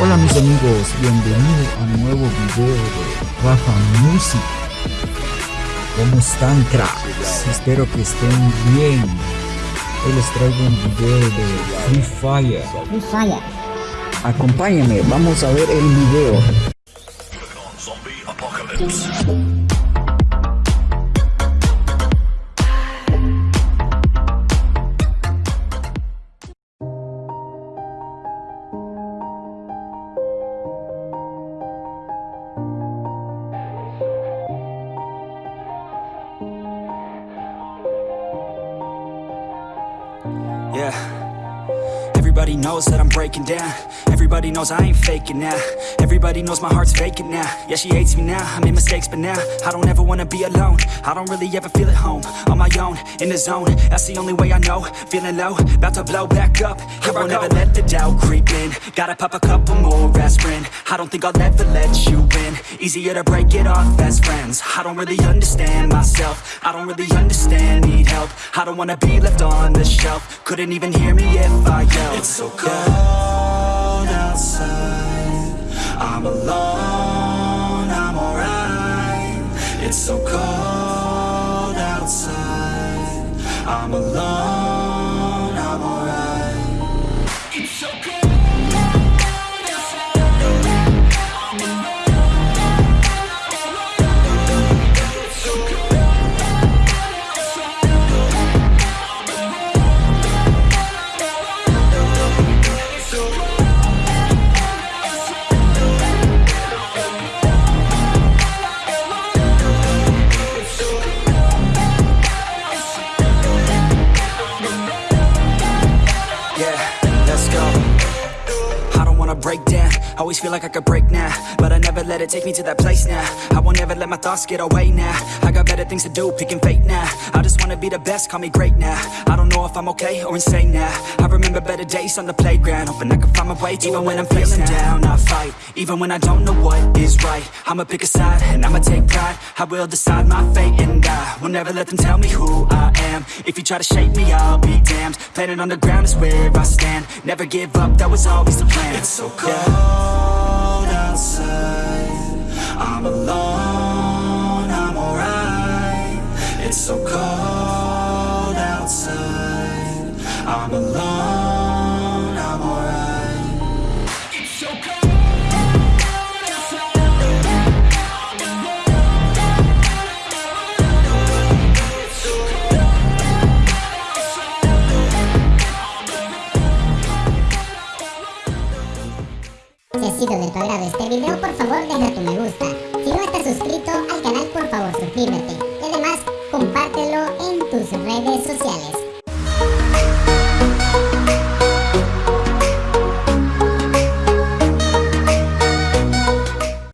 Hola mis amigos, bienvenidos a un nuevo video de Rafa Music. ¿Cómo están cracks? Espero que estén bien. Hoy les traigo un video de Free Fire. Free Fire. Acompáñenme, vamos a ver el video. Yeah. Everybody knows that I'm breaking down. Everybody knows I ain't faking now. Everybody knows my heart's vacant now. Yeah, she hates me now. I made mistakes, but now I don't ever wanna be alone. I don't really ever feel at home. On my own, in the zone. That's the only way I know. Feeling low, about to blow back up. Here I won't ever let the doubt creep in. Gotta pop a couple more aspirin. I don't think I'll ever let you in. Easier to break it off as friends. I don't really understand myself. I don't really understand, need help. I don't wanna be left on the shelf. Couldn't even hear me if I so cold outside. I'm alone, I'm alright. It's so cold outside. I'm alone, I'm alright. It's so cold I don't wanna break down. Always feel like I could break now, but I never let it take me to that place now. I won't ever let my thoughts get away now. I got better things to do, picking fate now. I just wanna be the best, call me great now. I don't know if I'm okay or insane now. I remember better days on the playground, hoping I can find my way to even when I'm feeling down. I fight, even when I don't know what is right. I'ma pick a side and I'ma take pride. I will decide my fate and I will never let them tell me who I am. If you try to shape me, I'll be damned. Planet on the ground is where I stand. Never give up, that was always the plan. It's so cold outside. I'm alone, I'm alright. It's so cold outside. I'm alone, sido de tu agrado este video, por favor deja tu me gusta. Si no estás suscrito al canal, por favor suscríbete.